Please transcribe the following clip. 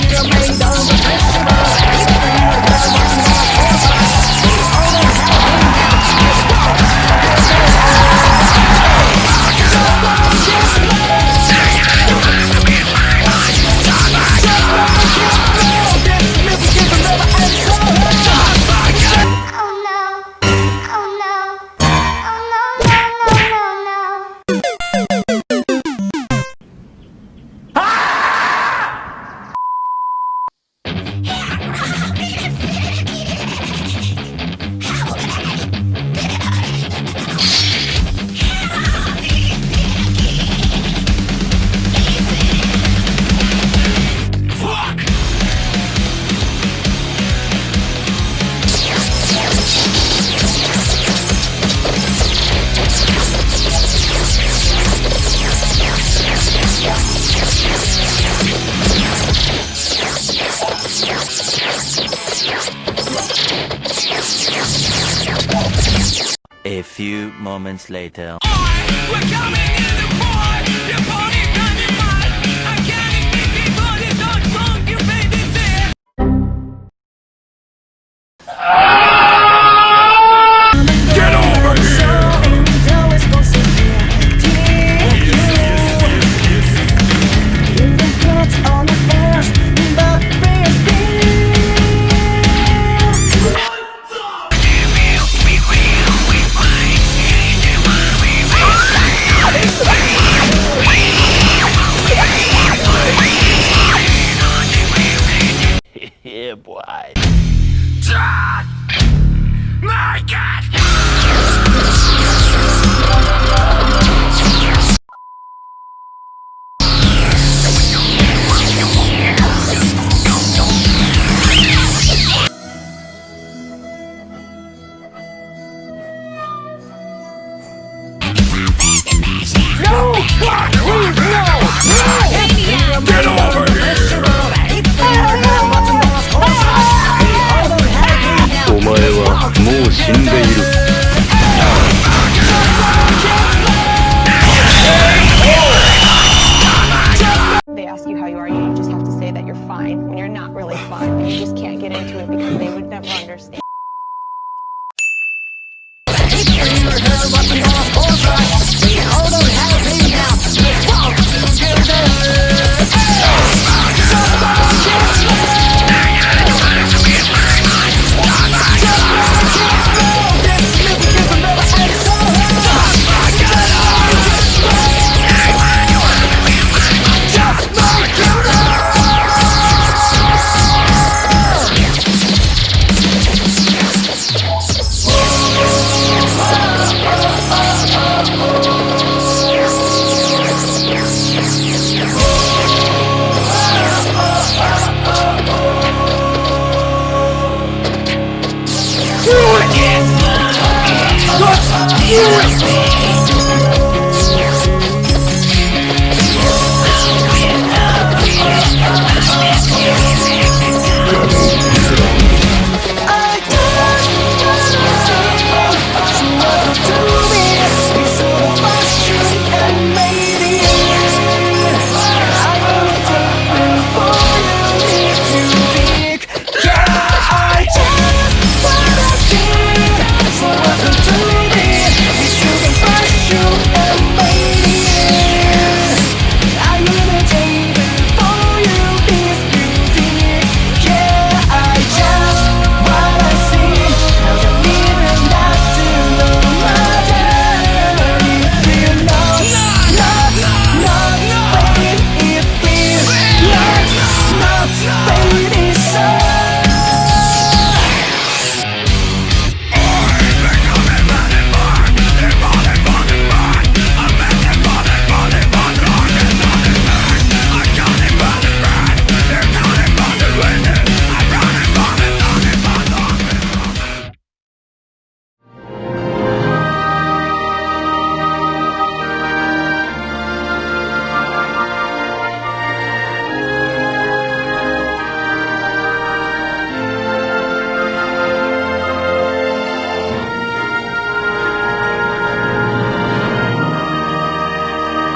Tira o meidão A few moments later. Get over here! お前はもう死んでいる they ask you how you are, you just have to say that you're fine when you're not really fine. You just can't get into it because they would never understand. you.